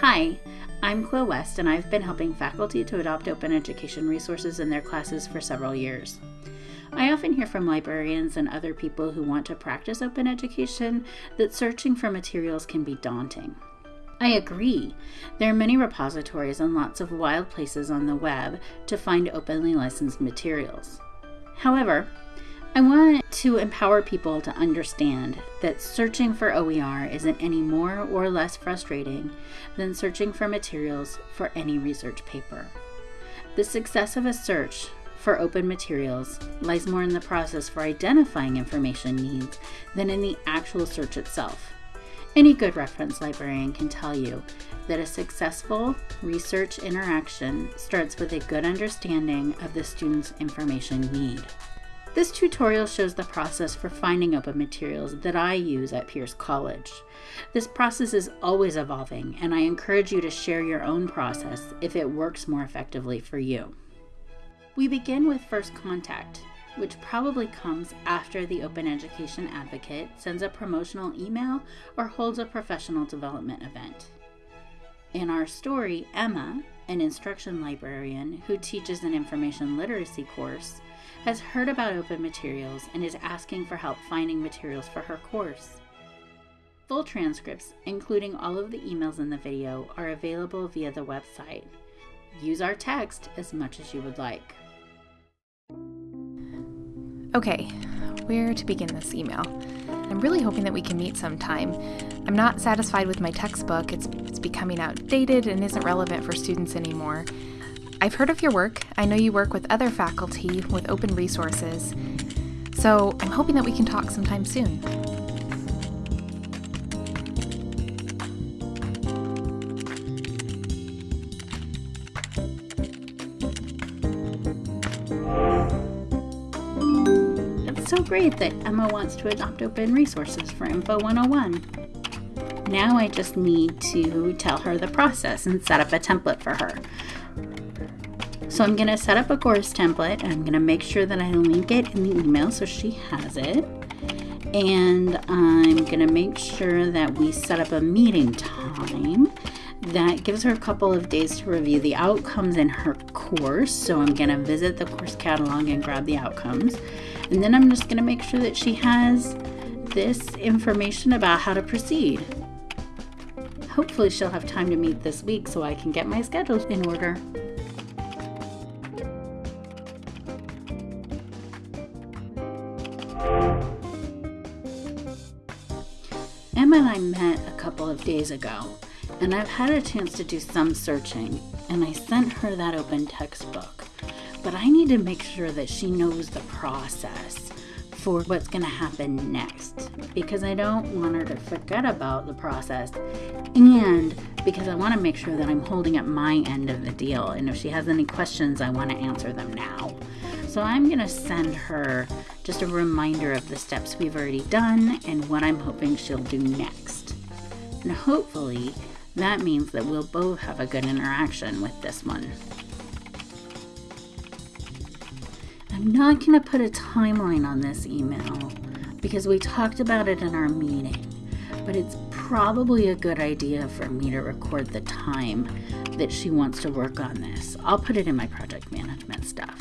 Hi, I'm Quill West, and I've been helping faculty to adopt open education resources in their classes for several years. I often hear from librarians and other people who want to practice open education that searching for materials can be daunting. I agree. There are many repositories and lots of wild places on the web to find openly licensed materials. However, I want to empower people to understand that searching for OER isn't any more or less frustrating than searching for materials for any research paper. The success of a search for open materials lies more in the process for identifying information needs than in the actual search itself. Any good reference librarian can tell you that a successful research interaction starts with a good understanding of the student's information need. This tutorial shows the process for finding open materials that I use at Pierce College. This process is always evolving, and I encourage you to share your own process if it works more effectively for you. We begin with first contact, which probably comes after the Open Education Advocate sends a promotional email or holds a professional development event. In our story, Emma, an instruction librarian who teaches an information literacy course, has heard about open materials and is asking for help finding materials for her course. Full transcripts, including all of the emails in the video, are available via the website. Use our text as much as you would like. Okay, where to begin this email? I'm really hoping that we can meet sometime. I'm not satisfied with my textbook, it's, it's becoming outdated and isn't relevant for students anymore. I've heard of your work. I know you work with other faculty with open resources. So I'm hoping that we can talk sometime soon. It's so great that Emma wants to adopt open resources for Info 101. Now I just need to tell her the process and set up a template for her. So I'm going to set up a course template and I'm going to make sure that I link it in the email so she has it. And I'm going to make sure that we set up a meeting time that gives her a couple of days to review the outcomes in her course. So I'm going to visit the course catalog and grab the outcomes. And then I'm just going to make sure that she has this information about how to proceed. Hopefully she'll have time to meet this week so I can get my schedule in order. Emma and I met a couple of days ago, and I've had a chance to do some searching, and I sent her that open textbook. But I need to make sure that she knows the process for what's going to happen next because I don't want her to forget about the process and because I want to make sure that I'm holding up my end of the deal. And if she has any questions, I want to answer them now. So I'm going to send her just a reminder of the steps we've already done and what I'm hoping she'll do next. And hopefully that means that we'll both have a good interaction with this one. I'm not going to put a timeline on this email because we talked about it in our meeting, but it's probably a good idea for me to record the time that she wants to work on this. I'll put it in my project management stuff.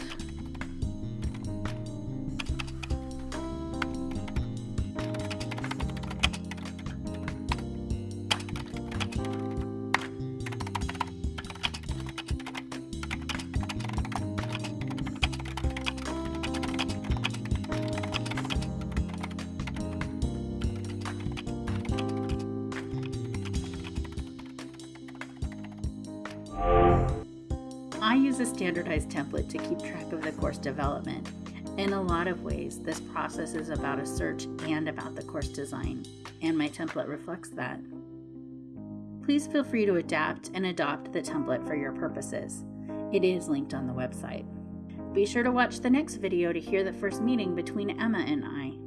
Use a standardized template to keep track of the course development. In a lot of ways, this process is about a search and about the course design, and my template reflects that. Please feel free to adapt and adopt the template for your purposes. It is linked on the website. Be sure to watch the next video to hear the first meeting between Emma and I.